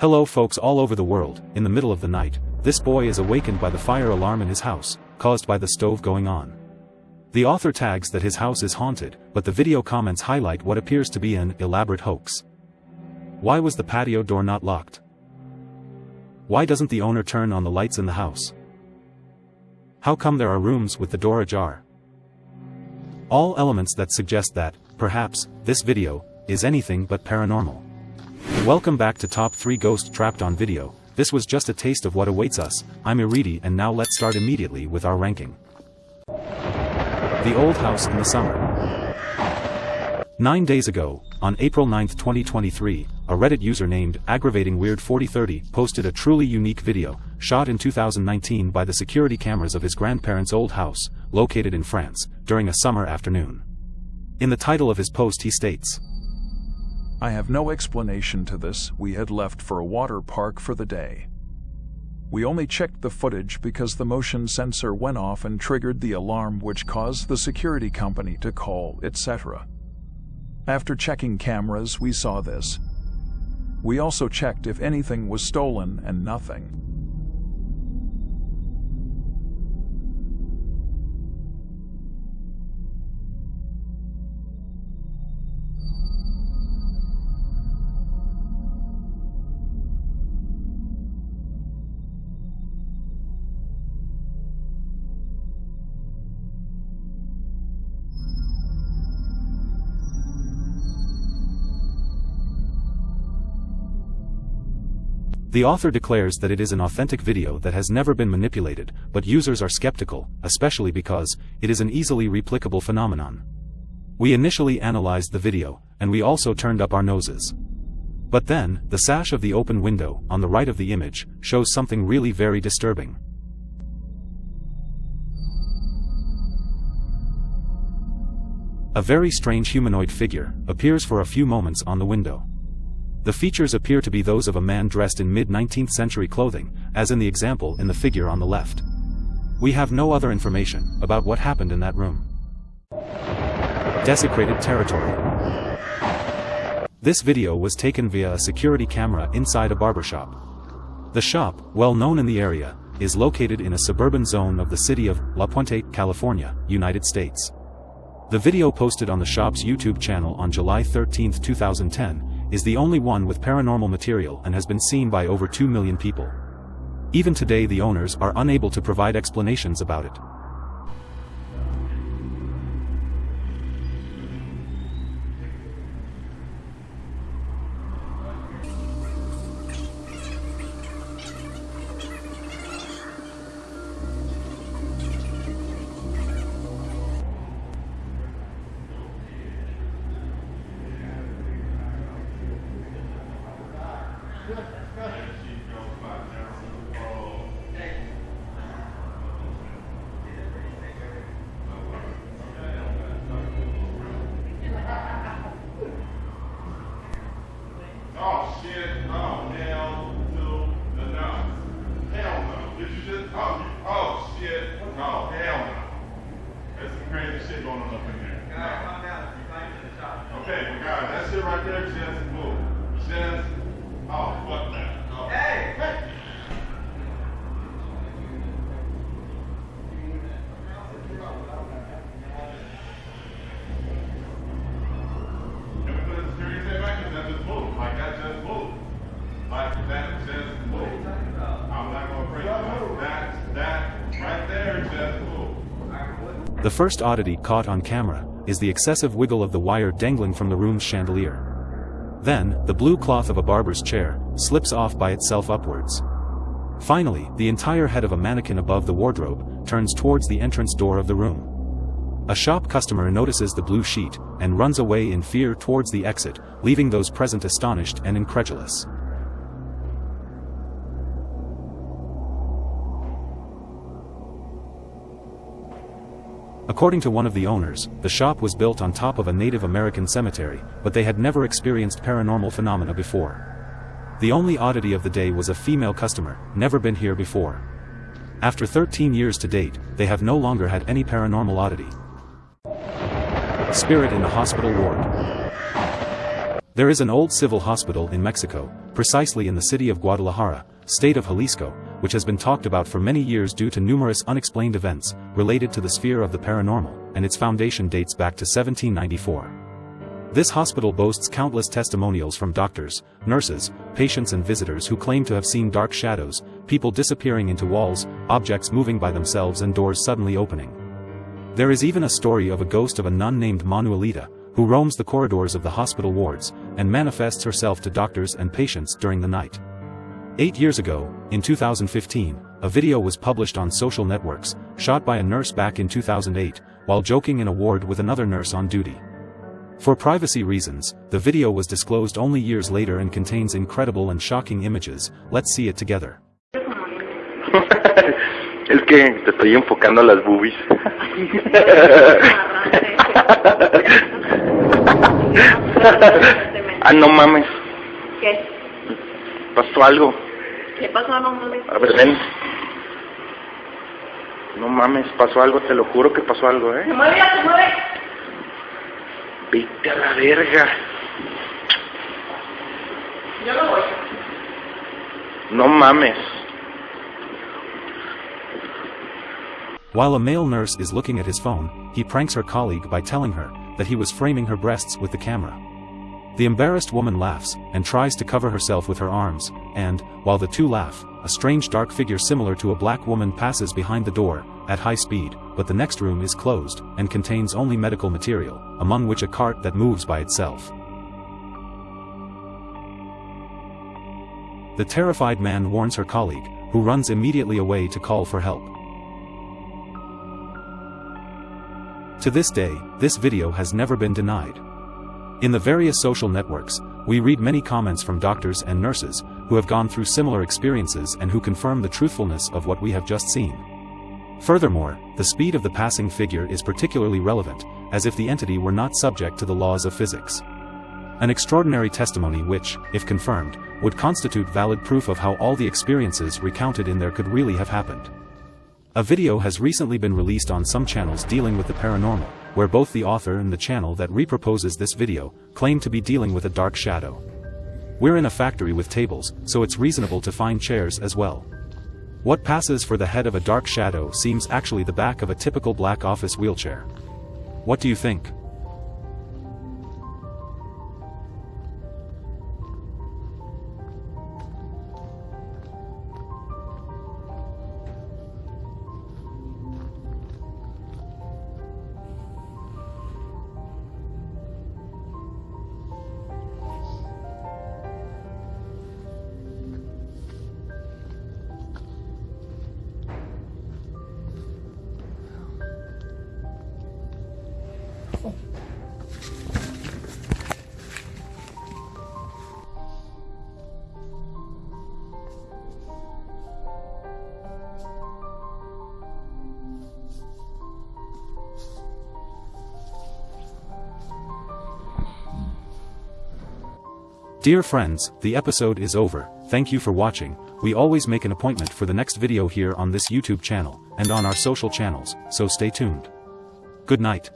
Hello folks all over the world, in the middle of the night, this boy is awakened by the fire alarm in his house, caused by the stove going on. The author tags that his house is haunted, but the video comments highlight what appears to be an elaborate hoax. Why was the patio door not locked? Why doesn't the owner turn on the lights in the house? How come there are rooms with the door ajar? All elements that suggest that, perhaps, this video, is anything but paranormal. Welcome back to Top 3 Ghost Trapped on Video, this was just a taste of what awaits us, I'm Iridi and now let's start immediately with our ranking. The Old House in the Summer Nine days ago, on April 9, 2023, a Reddit user named AggravatingWeird4030 posted a truly unique video, shot in 2019 by the security cameras of his grandparents' old house, located in France, during a summer afternoon. In the title of his post he states, I have no explanation to this, we had left for a water park for the day. We only checked the footage because the motion sensor went off and triggered the alarm which caused the security company to call, etc. After checking cameras, we saw this. We also checked if anything was stolen and nothing. The author declares that it is an authentic video that has never been manipulated, but users are skeptical, especially because, it is an easily replicable phenomenon. We initially analyzed the video, and we also turned up our noses. But then, the sash of the open window, on the right of the image, shows something really very disturbing. A very strange humanoid figure, appears for a few moments on the window. The features appear to be those of a man dressed in mid-19th century clothing, as in the example in the figure on the left. We have no other information about what happened in that room. Desecrated territory. This video was taken via a security camera inside a barbershop. The shop, well known in the area, is located in a suburban zone of the city of La Puente, California, United States. The video posted on the shop's YouTube channel on July 13, 2010, is the only one with paranormal material and has been seen by over 2 million people. Even today the owners are unable to provide explanations about it. Oh oh hell to the no. Hell no. Did you just, oh, you, oh shit, oh hell no. There's some crazy shit going on up in there. Okay, well guys, that shit right there just moved. Just, oh fuck that. Oh. Hey! Hey! Can we put a security tape back? 'Cause that just moved. Like that just moved. Like that just moved. I'm not gonna break it. That, that right there just moved. The first oddity caught on camera is the excessive wiggle of the wire dangling from the room's chandelier. Then, the blue cloth of a barber's chair slips off by itself upwards. Finally, the entire head of a mannequin above the wardrobe turns towards the entrance door of the room. A shop customer notices the blue sheet and runs away in fear towards the exit, leaving those present astonished and incredulous. According to one of the owners, the shop was built on top of a Native American cemetery, but they had never experienced paranormal phenomena before. The only oddity of the day was a female customer, never been here before. After 13 years to date, they have no longer had any paranormal oddity. Spirit in the hospital ward. There is an old civil hospital in Mexico, precisely in the city of Guadalajara, state of Jalisco, which has been talked about for many years due to numerous unexplained events related to the sphere of the paranormal, and its foundation dates back to 1794. This hospital boasts countless testimonials from doctors, nurses, patients and visitors who claim to have seen dark shadows, people disappearing into walls, objects moving by themselves and doors suddenly opening. There is even a story of a ghost of a nun named Manuelita, who roams the corridors of the hospital wards, and manifests herself to doctors and patients during the night. Eight years ago, in 2015, a video was published on social networks, shot by a nurse back in 2008, while joking in a ward with another nurse on duty. For privacy reasons, the video was disclosed only years later and contains incredible and shocking images, let's see it together. es que te estoy enfocando a las boobies. ah, no mames. ¿Qué? Pasó algo. ¿Qué pasó? No mames. A ver, ven. No mames, pasó algo, te lo juro que pasó algo, Se ¿eh? mueve, ya se mueve. Vete a la verga. Yo no voy. No mames. While a male nurse is looking at his phone, he pranks her colleague by telling her that he was framing her breasts with the camera. The embarrassed woman laughs and tries to cover herself with her arms, and, while the two laugh, a strange dark figure similar to a black woman passes behind the door, at high speed, but the next room is closed and contains only medical material, among which a cart that moves by itself. The terrified man warns her colleague, who runs immediately away to call for help. To this day, this video has never been denied. In the various social networks, we read many comments from doctors and nurses who have gone through similar experiences and who confirm the truthfulness of what we have just seen. Furthermore, the speed of the passing figure is particularly relevant, as if the entity were not subject to the laws of physics. An extraordinary testimony which, if confirmed, would constitute valid proof of how all the experiences recounted in there could really have happened. A video has recently been released on some channels dealing with the paranormal, where both the author and the channel that reproposes this video claim to be dealing with a dark shadow. We're in a factory with tables, so it's reasonable to find chairs as well. What passes for the head of a dark shadow seems actually the back of a typical black office wheelchair. What do you think? Dear friends, the episode is over, thank you for watching, we always make an appointment for the next video here on this YouTube channel, and on our social channels, so stay tuned. Good night.